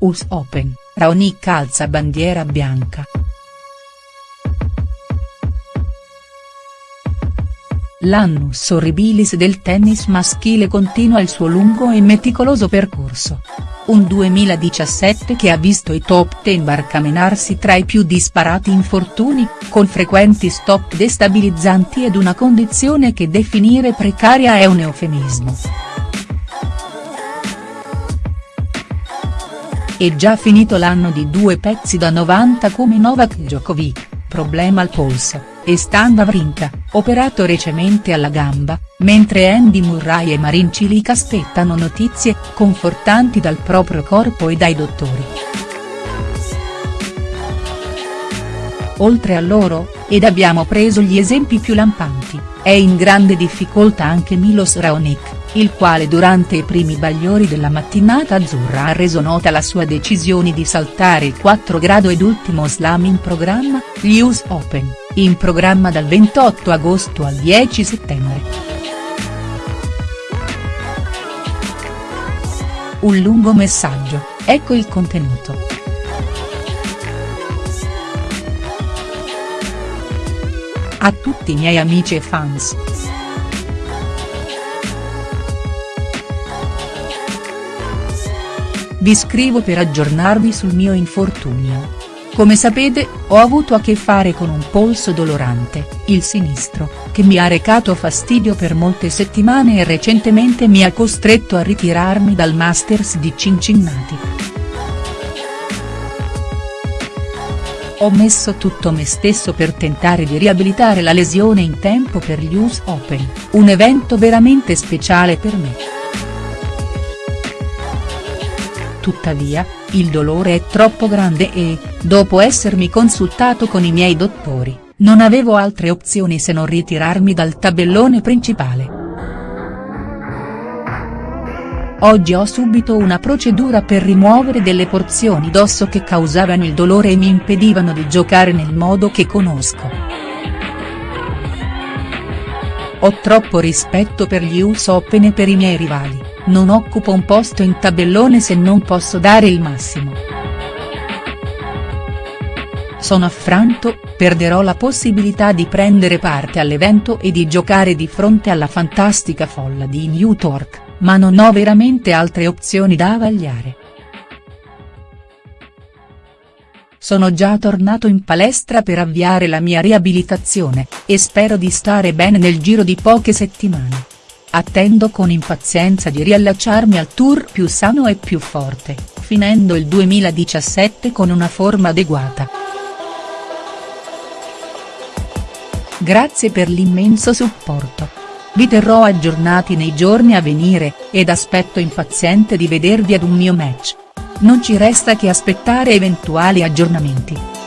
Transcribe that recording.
US Open, Raonic alza bandiera bianca. L'annus horribilis del tennis maschile continua il suo lungo e meticoloso percorso. Un 2017 che ha visto i top ten barcamenarsi tra i più disparati infortuni, con frequenti stop destabilizzanti ed una condizione che definire precaria è un eufemismo. È già finito l'anno di due pezzi da 90 come Novak Djokovic, problema al polso e Stan Wawrinka, operato recentemente alla gamba, mentre Andy Murray e Marin Cilic aspettano notizie confortanti dal proprio corpo e dai dottori. Oltre a loro, ed abbiamo preso gli esempi più lampanti, è in grande difficoltà anche Milos Raonic il quale durante i primi bagliori della mattinata azzurra ha reso nota la sua decisione di saltare il 4 grado ed ultimo slam in programma, gli US Open, in programma dal 28 agosto al 10 settembre. Un lungo messaggio, ecco il contenuto. A tutti i miei amici e fans. Vi scrivo per aggiornarvi sul mio infortunio. Come sapete, ho avuto a che fare con un polso dolorante, il sinistro, che mi ha recato fastidio per molte settimane e recentemente mi ha costretto a ritirarmi dal Masters di Cincinnati. Ho messo tutto me stesso per tentare di riabilitare la lesione in tempo per gli US Open, un evento veramente speciale per me. Tuttavia, il dolore è troppo grande e, dopo essermi consultato con i miei dottori, non avevo altre opzioni se non ritirarmi dal tabellone principale. Oggi ho subito una procedura per rimuovere delle porzioni d'osso che causavano il dolore e mi impedivano di giocare nel modo che conosco. Ho troppo rispetto per gli US Open e per i miei rivali non occupo un posto in tabellone se non posso dare il massimo. Sono affranto, perderò la possibilità di prendere parte all'evento e di giocare di fronte alla fantastica folla di New Torque, ma non ho veramente altre opzioni da vagliare. Sono già tornato in palestra per avviare la mia riabilitazione, e spero di stare bene nel giro di poche settimane. Attendo con impazienza di riallacciarmi al tour più sano e più forte, finendo il 2017 con una forma adeguata. Grazie per l'immenso supporto. Vi terrò aggiornati nei giorni a venire, ed aspetto impaziente di vedervi ad un mio match. Non ci resta che aspettare eventuali aggiornamenti.